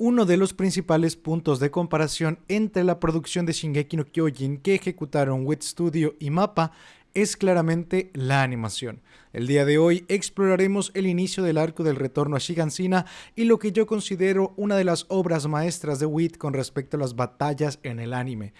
Uno de los principales puntos de comparación entre la producción de Shingeki no Kyojin que ejecutaron Wit Studio y Mappa es claramente la animación. El día de hoy exploraremos el inicio del arco del retorno a Shigansina y lo que yo considero una de las obras maestras de Wit con respecto a las batallas en el anime.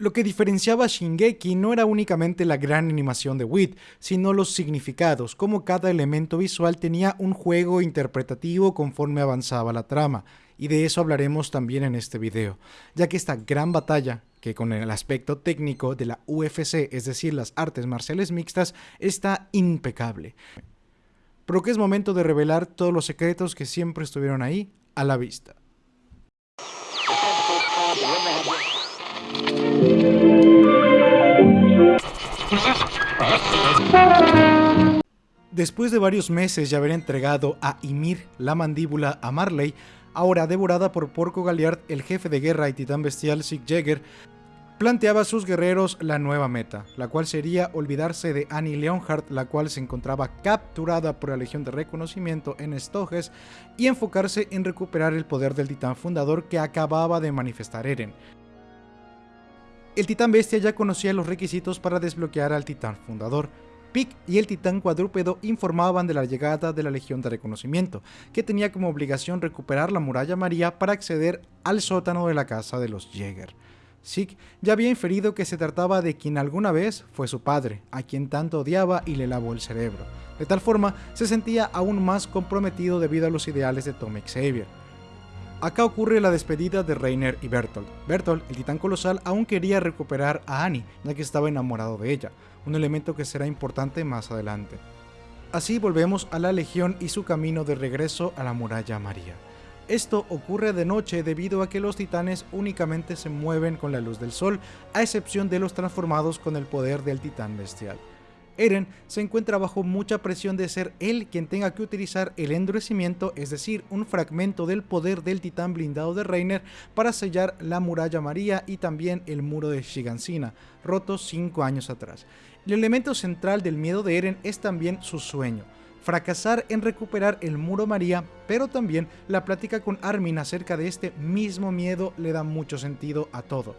Lo que diferenciaba a Shingeki no era únicamente la gran animación de Wit, sino los significados, como cada elemento visual tenía un juego interpretativo conforme avanzaba la trama, y de eso hablaremos también en este video, ya que esta gran batalla, que con el aspecto técnico de la UFC, es decir, las artes marciales mixtas, está impecable. Pero que es momento de revelar todos los secretos que siempre estuvieron ahí, a la vista. Después de varios meses de haber entregado a Ymir la mandíbula a Marley, ahora devorada por Porco Galliard, el jefe de guerra y titán bestial Sig planteaba a sus guerreros la nueva meta, la cual sería olvidarse de Annie Leonhardt, la cual se encontraba capturada por la Legión de Reconocimiento en Stoges, y enfocarse en recuperar el poder del titán fundador que acababa de manifestar Eren. El titán bestia ya conocía los requisitos para desbloquear al titán fundador, Pic y el titán cuadrúpedo informaban de la llegada de la Legión de Reconocimiento, que tenía como obligación recuperar la muralla María para acceder al sótano de la casa de los Jäger. Zeke ya había inferido que se trataba de quien alguna vez fue su padre, a quien tanto odiaba y le lavó el cerebro. De tal forma, se sentía aún más comprometido debido a los ideales de Tom Xavier. Acá ocurre la despedida de Reiner y Bertolt. Bertolt, el titán colosal, aún quería recuperar a Annie, ya que estaba enamorado de ella, un elemento que será importante más adelante. Así volvemos a la Legión y su camino de regreso a la muralla María. Esto ocurre de noche debido a que los titanes únicamente se mueven con la luz del sol, a excepción de los transformados con el poder del titán bestial. Eren se encuentra bajo mucha presión de ser él quien tenga que utilizar el endurecimiento, es decir, un fragmento del poder del titán blindado de Reiner para sellar la muralla María y también el muro de Shigansina, roto 5 años atrás. El elemento central del miedo de Eren es también su sueño, fracasar en recuperar el muro María, pero también la plática con Armin acerca de este mismo miedo le da mucho sentido a todo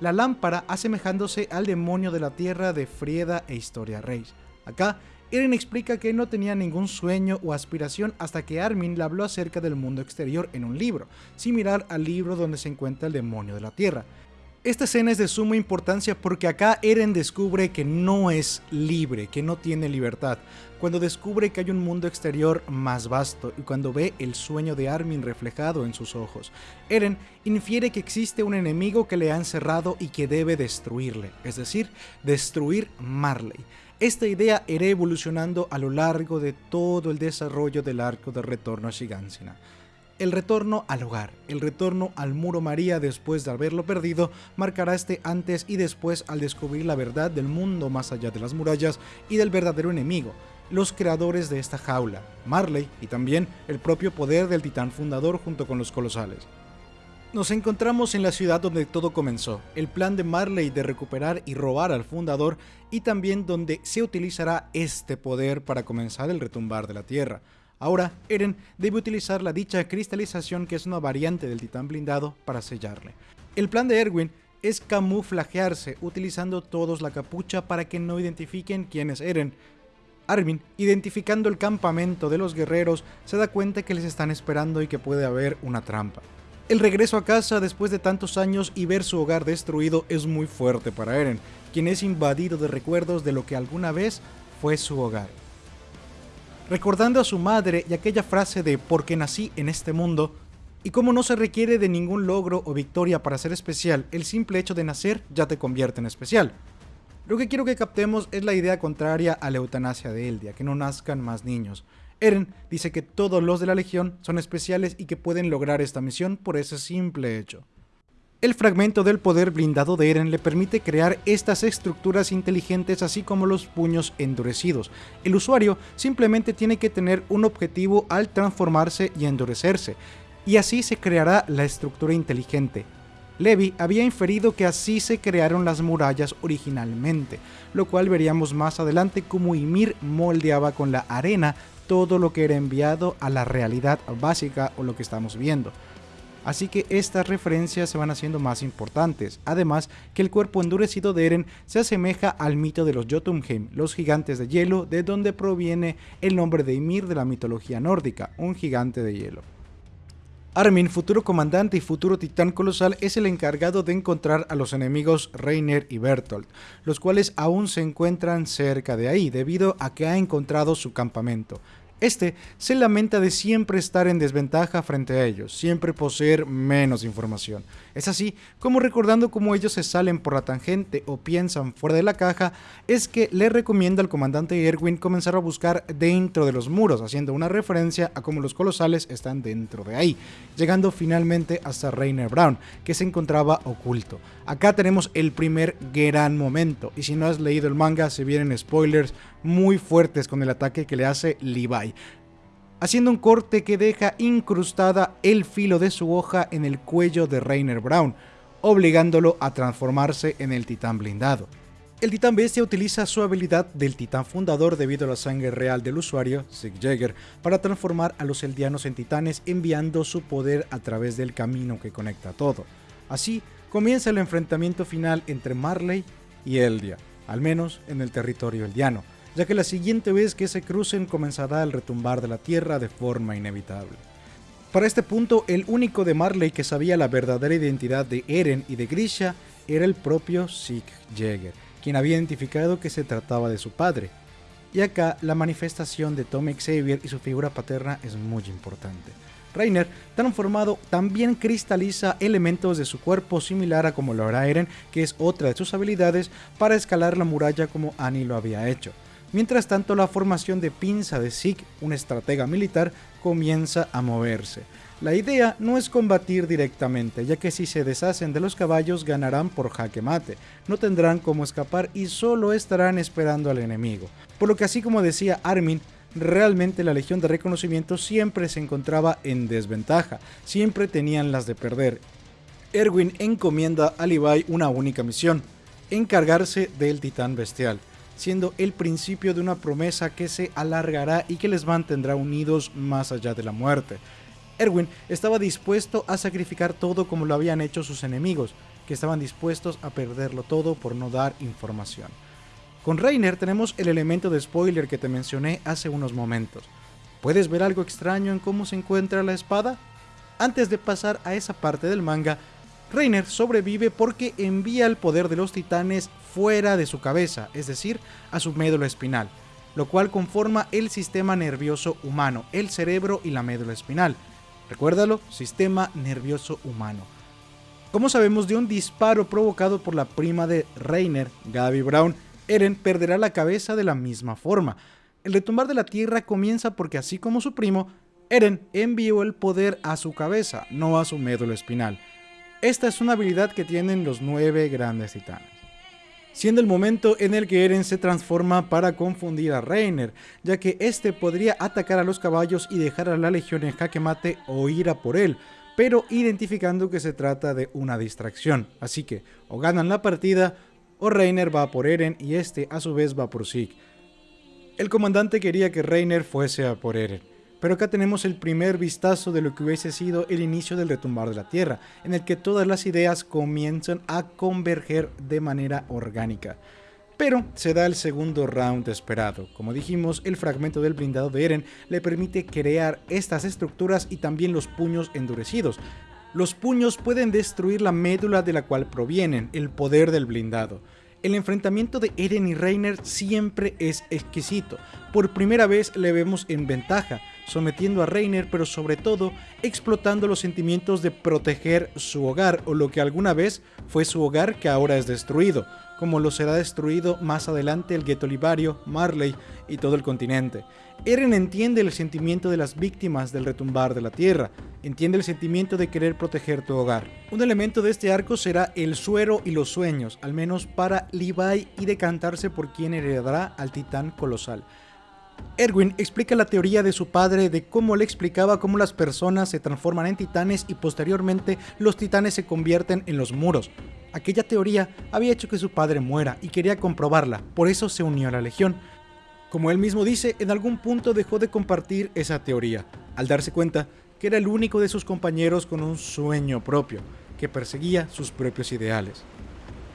la lámpara asemejándose al demonio de la tierra de Frieda e Historia Reis. Acá, Eren explica que no tenía ningún sueño o aspiración hasta que Armin le habló acerca del mundo exterior en un libro, similar al libro donde se encuentra el demonio de la tierra. Esta escena es de suma importancia porque acá Eren descubre que no es libre, que no tiene libertad, cuando descubre que hay un mundo exterior más vasto y cuando ve el sueño de Armin reflejado en sus ojos. Eren infiere que existe un enemigo que le ha encerrado y que debe destruirle, es decir, destruir Marley. Esta idea irá evolucionando a lo largo de todo el desarrollo del arco de retorno a Shigansina el retorno al hogar, el retorno al muro María después de haberlo perdido, marcará este antes y después al descubrir la verdad del mundo más allá de las murallas y del verdadero enemigo, los creadores de esta jaula, Marley y también el propio poder del titán fundador junto con los colosales. Nos encontramos en la ciudad donde todo comenzó, el plan de Marley de recuperar y robar al fundador y también donde se utilizará este poder para comenzar el retumbar de la tierra. Ahora, Eren debe utilizar la dicha cristalización que es una variante del titán blindado para sellarle. El plan de Erwin es camuflajearse utilizando todos la capucha para que no identifiquen quién es Eren. Armin, identificando el campamento de los guerreros, se da cuenta que les están esperando y que puede haber una trampa. El regreso a casa después de tantos años y ver su hogar destruido es muy fuerte para Eren, quien es invadido de recuerdos de lo que alguna vez fue su hogar recordando a su madre y aquella frase de porque nací en este mundo, y como no se requiere de ningún logro o victoria para ser especial, el simple hecho de nacer ya te convierte en especial. Lo que quiero que captemos es la idea contraria a la eutanasia de Eldia, que no nazcan más niños. Eren dice que todos los de la Legión son especiales y que pueden lograr esta misión por ese simple hecho. El fragmento del poder blindado de Eren le permite crear estas estructuras inteligentes así como los puños endurecidos. El usuario simplemente tiene que tener un objetivo al transformarse y endurecerse, y así se creará la estructura inteligente. Levi había inferido que así se crearon las murallas originalmente, lo cual veríamos más adelante como Ymir moldeaba con la arena todo lo que era enviado a la realidad básica o lo que estamos viendo. Así que estas referencias se van haciendo más importantes, además que el cuerpo endurecido de Eren se asemeja al mito de los Jotunheim, los gigantes de hielo, de donde proviene el nombre de Ymir de la mitología nórdica, un gigante de hielo. Armin, futuro comandante y futuro titán colosal, es el encargado de encontrar a los enemigos Reiner y Bertolt, los cuales aún se encuentran cerca de ahí debido a que ha encontrado su campamento. Este se lamenta de siempre estar en desventaja frente a ellos, siempre poseer menos información. Es así como recordando cómo ellos se salen por la tangente o piensan fuera de la caja, es que le recomienda al comandante Erwin comenzar a buscar dentro de los muros, haciendo una referencia a cómo los colosales están dentro de ahí, llegando finalmente hasta Rainer Brown, que se encontraba oculto. Acá tenemos el primer gran momento, y si no has leído el manga se vienen spoilers muy fuertes con el ataque que le hace Levi, haciendo un corte que deja incrustada el filo de su hoja en el cuello de Rainer Brown, obligándolo a transformarse en el titán blindado. El titán bestia utiliza su habilidad del titán fundador debido a la sangre real del usuario, Sig Jäger, para transformar a los eldianos en titanes enviando su poder a través del camino que conecta todo. Así comienza el enfrentamiento final entre Marley y Eldia, al menos en el territorio eldiano, ya que la siguiente vez que se crucen comenzará el retumbar de la tierra de forma inevitable. Para este punto, el único de Marley que sabía la verdadera identidad de Eren y de Grisha era el propio Sig Jäger, quien había identificado que se trataba de su padre. Y acá la manifestación de Tom Xavier y su figura paterna es muy importante. Reiner, transformado, también cristaliza elementos de su cuerpo similar a como lo hará Eren, que es otra de sus habilidades para escalar la muralla como Annie lo había hecho. Mientras tanto, la formación de pinza de Zeke, un estratega militar, comienza a moverse. La idea no es combatir directamente, ya que si se deshacen de los caballos ganarán por jaque mate, no tendrán cómo escapar y solo estarán esperando al enemigo. Por lo que así como decía Armin, realmente la Legión de Reconocimiento siempre se encontraba en desventaja, siempre tenían las de perder. Erwin encomienda a Levi una única misión, encargarse del titán bestial siendo el principio de una promesa que se alargará y que les mantendrá unidos más allá de la muerte. Erwin estaba dispuesto a sacrificar todo como lo habían hecho sus enemigos, que estaban dispuestos a perderlo todo por no dar información. Con Reiner tenemos el elemento de spoiler que te mencioné hace unos momentos. ¿Puedes ver algo extraño en cómo se encuentra la espada? Antes de pasar a esa parte del manga, Reiner sobrevive porque envía el poder de los titanes fuera de su cabeza, es decir, a su médula espinal, lo cual conforma el sistema nervioso humano, el cerebro y la médula espinal. Recuérdalo, sistema nervioso humano. Como sabemos de un disparo provocado por la prima de Reiner, Gaby Brown, Eren perderá la cabeza de la misma forma. El retumbar de la Tierra comienza porque así como su primo, Eren envió el poder a su cabeza, no a su médula espinal. Esta es una habilidad que tienen los nueve grandes titanes. Siendo el momento en el que Eren se transforma para confundir a Reiner, ya que este podría atacar a los caballos y dejar a la legión en jaque mate o ir a por él, pero identificando que se trata de una distracción. Así que o ganan la partida o Reiner va por Eren y este a su vez va por Zeke. El comandante quería que Reiner fuese a por Eren, pero acá tenemos el primer vistazo de lo que hubiese sido el inicio del retumbar de la Tierra, en el que todas las ideas comienzan a converger de manera orgánica. Pero se da el segundo round esperado. Como dijimos, el fragmento del blindado de Eren le permite crear estas estructuras y también los puños endurecidos. Los puños pueden destruir la médula de la cual provienen, el poder del blindado. El enfrentamiento de Eren y Reiner siempre es exquisito. Por primera vez le vemos en ventaja, sometiendo a Reiner, pero sobre todo explotando los sentimientos de proteger su hogar, o lo que alguna vez fue su hogar que ahora es destruido, como lo será destruido más adelante el gueto Libario, Marley y todo el continente. Eren entiende el sentimiento de las víctimas del retumbar de la tierra, entiende el sentimiento de querer proteger tu hogar. Un elemento de este arco será el suero y los sueños, al menos para Levi y decantarse por quien heredará al titán colosal. Erwin explica la teoría de su padre de cómo le explicaba cómo las personas se transforman en titanes y posteriormente los titanes se convierten en los muros. Aquella teoría había hecho que su padre muera y quería comprobarla, por eso se unió a la legión. Como él mismo dice, en algún punto dejó de compartir esa teoría, al darse cuenta que era el único de sus compañeros con un sueño propio, que perseguía sus propios ideales.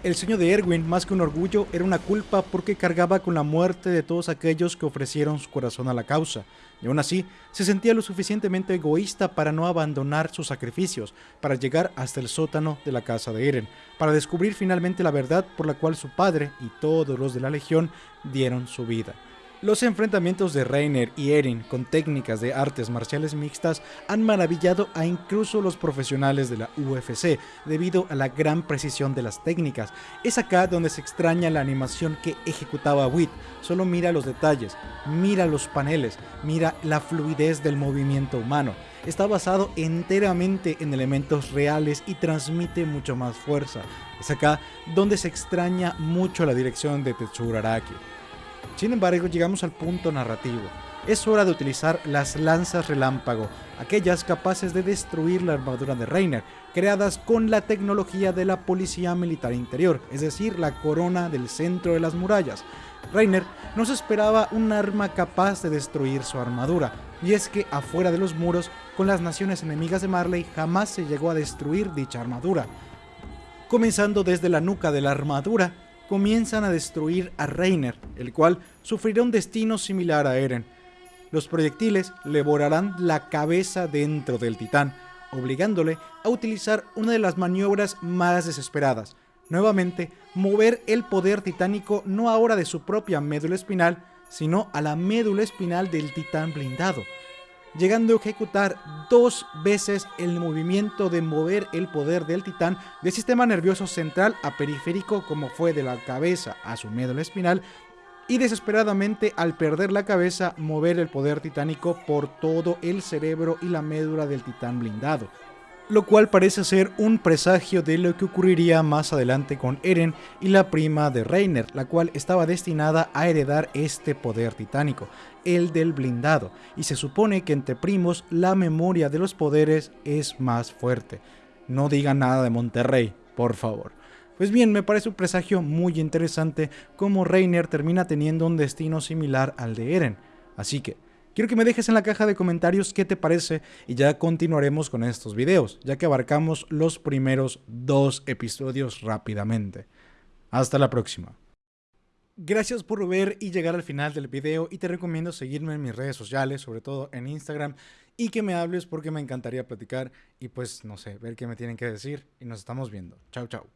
El sueño de Erwin, más que un orgullo, era una culpa porque cargaba con la muerte de todos aquellos que ofrecieron su corazón a la causa, y aún así se sentía lo suficientemente egoísta para no abandonar sus sacrificios, para llegar hasta el sótano de la casa de Eren, para descubrir finalmente la verdad por la cual su padre y todos los de la Legión dieron su vida. Los enfrentamientos de Reiner y Eren con técnicas de artes marciales mixtas han maravillado a incluso los profesionales de la UFC debido a la gran precisión de las técnicas. Es acá donde se extraña la animación que ejecutaba Witt. Solo mira los detalles, mira los paneles, mira la fluidez del movimiento humano. Está basado enteramente en elementos reales y transmite mucho más fuerza. Es acá donde se extraña mucho la dirección de Tetsuro Araki. Sin embargo, llegamos al punto narrativo. Es hora de utilizar las lanzas relámpago, aquellas capaces de destruir la armadura de Reiner, creadas con la tecnología de la Policía Militar Interior, es decir, la corona del centro de las murallas. Reiner no se esperaba un arma capaz de destruir su armadura, y es que afuera de los muros, con las naciones enemigas de Marley, jamás se llegó a destruir dicha armadura. Comenzando desde la nuca de la armadura, comienzan a destruir a Reiner, el cual sufrirá un destino similar a Eren. Los proyectiles le borrarán la cabeza dentro del titán, obligándole a utilizar una de las maniobras más desesperadas. Nuevamente, mover el poder titánico no ahora de su propia médula espinal, sino a la médula espinal del titán blindado llegando a ejecutar dos veces el movimiento de mover el poder del titán del sistema nervioso central a periférico como fue de la cabeza a su médula espinal y desesperadamente al perder la cabeza mover el poder titánico por todo el cerebro y la médula del titán blindado lo cual parece ser un presagio de lo que ocurriría más adelante con Eren y la prima de Reiner, la cual estaba destinada a heredar este poder titánico, el del blindado, y se supone que entre primos la memoria de los poderes es más fuerte. No digan nada de Monterrey, por favor. Pues bien, me parece un presagio muy interesante como Reiner termina teniendo un destino similar al de Eren, así que Quiero que me dejes en la caja de comentarios qué te parece y ya continuaremos con estos videos, ya que abarcamos los primeros dos episodios rápidamente. Hasta la próxima. Gracias por ver y llegar al final del video y te recomiendo seguirme en mis redes sociales, sobre todo en Instagram, y que me hables porque me encantaría platicar y pues no sé, ver qué me tienen que decir y nos estamos viendo. Chao, chao.